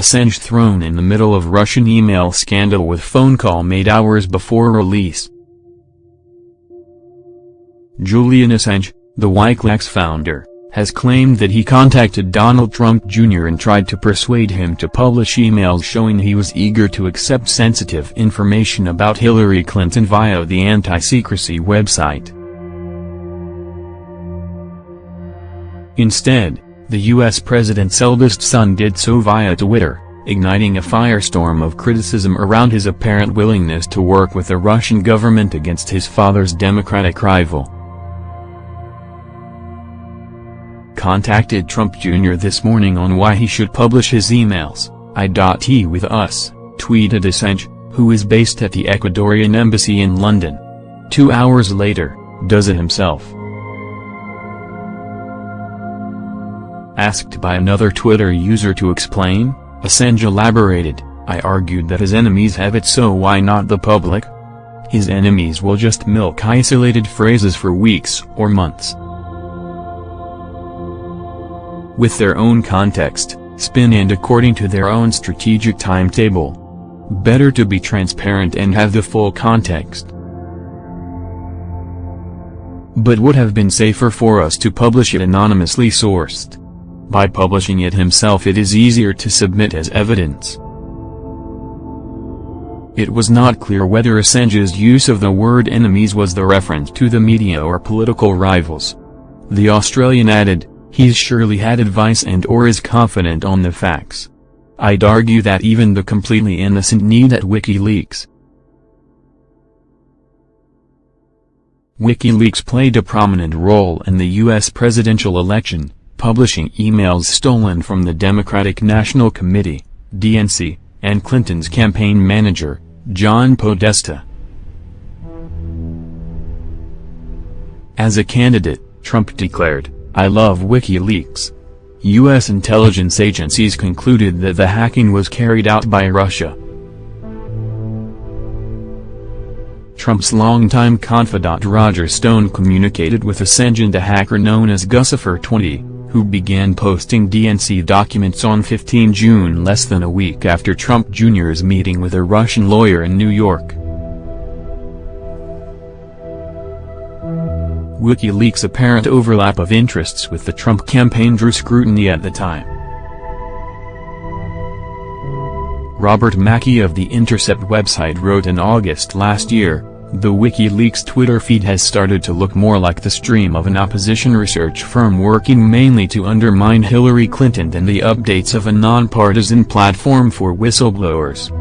Assange thrown in the middle of Russian email scandal with phone call made hours before release. Julian Assange, the Wikileaks founder, has claimed that he contacted Donald Trump Jr. and tried to persuade him to publish emails showing he was eager to accept sensitive information about Hillary Clinton via the anti-secrecy website. Instead, the U.S. president's eldest son did so via Twitter, igniting a firestorm of criticism around his apparent willingness to work with the Russian government against his father's Democratic rival. Contacted Trump Jr. this morning on why he should publish his emails, I.T with us, tweeted Assange, who is based at the Ecuadorian embassy in London. Two hours later, does it himself. Asked by another Twitter user to explain, Assange elaborated, I argued that his enemies have it so why not the public? His enemies will just milk isolated phrases for weeks or months. With their own context, spin and according to their own strategic timetable. Better to be transparent and have the full context. But would have been safer for us to publish it anonymously sourced. By publishing it himself it is easier to submit as evidence. It was not clear whether Assange's use of the word enemies was the reference to the media or political rivals. The Australian added, he's surely had advice and or is confident on the facts. I'd argue that even the completely innocent need at WikiLeaks. WikiLeaks played a prominent role in the U.S. presidential election, publishing emails stolen from the Democratic National Committee, DNC, and Clinton's campaign manager, John Podesta. As a candidate, Trump declared, I love WikiLeaks. U.S. intelligence agencies concluded that the hacking was carried out by Russia. Trump's longtime confidant Roger Stone communicated with Assange and a hacker known as Guccifer20, who began posting DNC documents on 15 June less than a week after Trump Jr.'s meeting with a Russian lawyer in New York. WikiLeaks' apparent overlap of interests with the Trump campaign drew scrutiny at the time. Robert Mackey of The Intercept website wrote in August last year, the WikiLeaks Twitter feed has started to look more like the stream of an opposition research firm working mainly to undermine Hillary Clinton than the updates of a nonpartisan platform for whistleblowers.